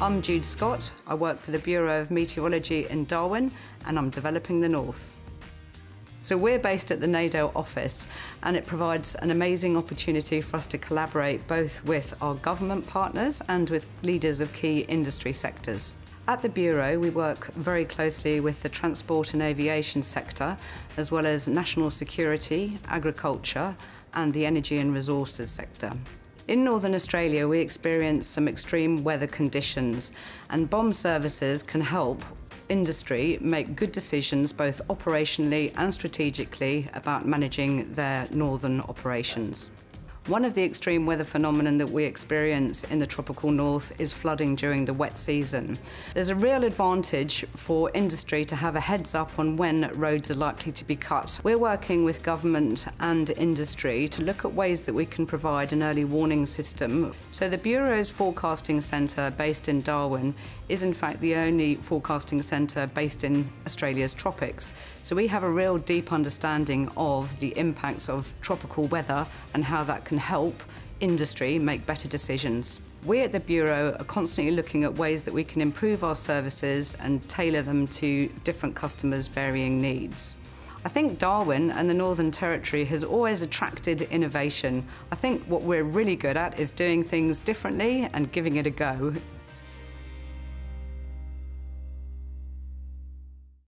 I'm Jude Scott. I work for the Bureau of Meteorology in Darwin and I'm developing the North. So we're based at the NADO office and it provides an amazing opportunity for us to collaborate both with our government partners and with leaders of key industry sectors. At the Bureau, we work very closely with the transport and aviation sector, as well as national security, agriculture, and the energy and resources sector. In Northern Australia, we experience some extreme weather conditions, and BoM services can help industry make good decisions both operationally and strategically about managing their northern operations. One of the extreme weather phenomenon that we experience in the tropical north is flooding during the wet season. There's a real advantage for industry to have a heads up on when roads are likely to be cut. We're working with government and industry to look at ways that we can provide an early warning system. So the Bureau's forecasting centre based in Darwin is in fact the only forecasting centre based in Australia's tropics. So we have a real deep understanding of the impacts of tropical weather and how that can help industry make better decisions. We at the Bureau are constantly looking at ways that we can improve our services and tailor them to different customers' varying needs. I think Darwin and the Northern Territory has always attracted innovation. I think what we're really good at is doing things differently and giving it a go.